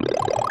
you